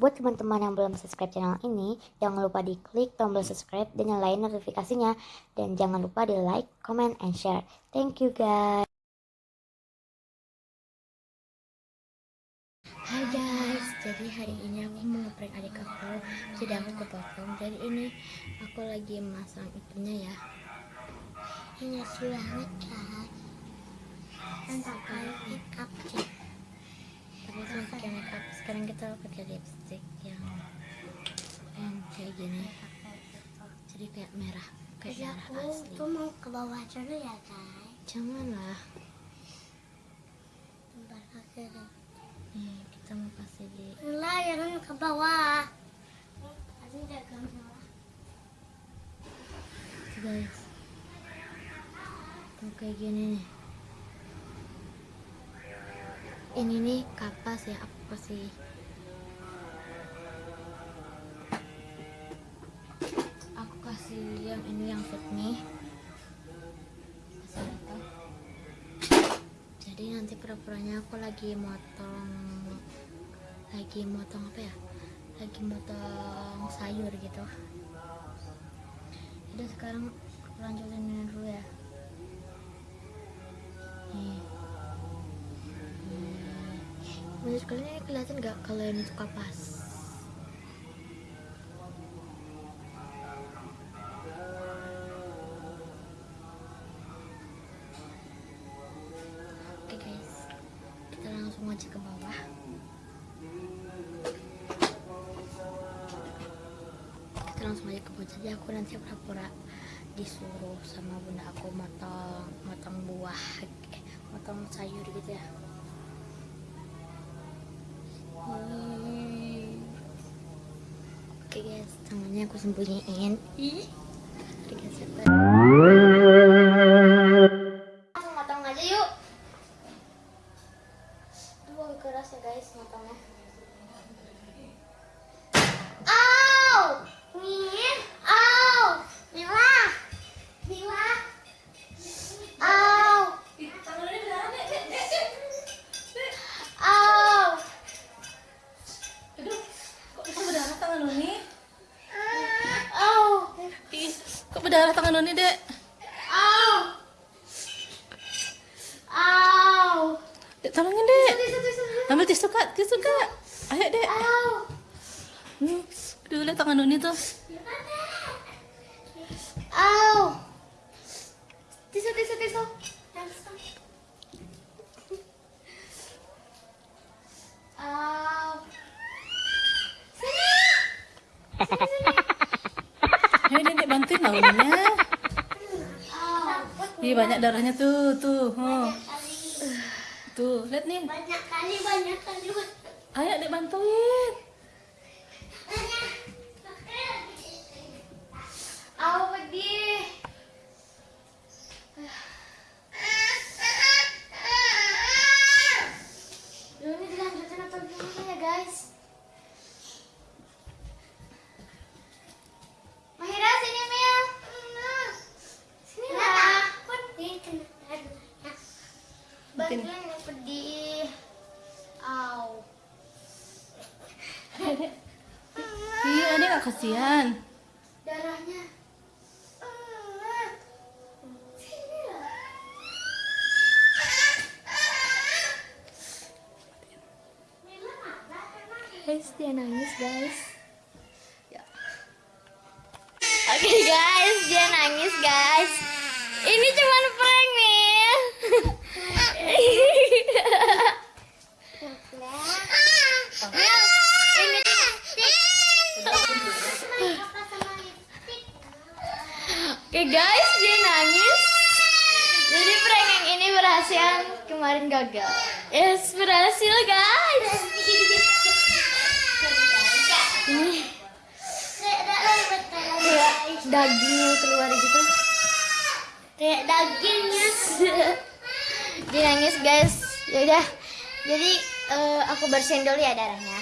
Buat teman-teman yang belum subscribe channel ini, jangan lupa di klik tombol subscribe dan nyalain notifikasinya. Dan jangan lupa di like, comment, and share. Thank you guys. Hai guys, jadi hari ini aku mau ngeprank adik aku Jadi aku kepotong Jadi ini aku lagi masang itunya ya Ini banget guys Dan pakai makeup sih Sekarang kita pakai lipstick yang Yang kayak gini. Jadi kayak merah Kayak Jadi merah aku asli. tuh mau ke bawah dulu ya guys. Jangan lah Bentar kasih deh. Nih kita mau kasih di Lah jangan ke bawah. Jaga bawah. Guys tuh kayak gini nih. Ini nih kapas ya aku kasih kasih yang ini yang fit nih Kasih itu. jadi nanti pura-puranya aku lagi motong lagi motong apa ya? Lagi motong sayur gitu. Udah sekarang lanjutin ini dulu ya. Nih. Menurut kalian ini kelihatan nggak kalau ini tuh kapas aja ke bawah. Kita langsung aja ke bawah jadi aku nanti pura-pura disuruh sama bunda aku motong motong buah eh, motong sayur gitu ya. Oke guys. Tangannya aku sembunyiin. Ih Oke, guys, kita- langsung motong aja yuk Aduh, keras ya guys motongnya Au Nih Au Mila Mila Au Au Aduh, kok bisa berdarah tangan Nuni? Au Ih, kok berdarah tangan Nuni, Dek? Au Au Dek, tolongin, Dek. Tisu, tisu, tisu. Ambil tisu, Kak. Tisu, Kak. Ayo, Dek. Au Hmm. Aduh, lihat tangan Nuni tuh. Au Tisu, tisu, tisu Au Ayo, Dek, Au Ih, banyak darahnya tuh, tuh. Oh. Tuh, lihat nih. banyak kali banyak kali Ayo, Dek, bantuin. Au pedih Dulu ini dilanjutin atau gimana ya guys Mahira sini Mil Sini lah Yang pedih. Au. Iya, Dek, gak kasihan. darahnya. Guys dia nangis guys Oke guys, dia nangis. Jadi prank yang ini berhasil, kemarin gagal. Yes, berhasil guys. Ini kayak dagingnya keluar gitu. kayak dagingnya Dia nangis guys. Ya udah. Jadi eh, aku bersihin dulu ya darahnya.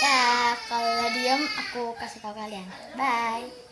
Ya, kalau diam aku kasih tahu kalian. Bye.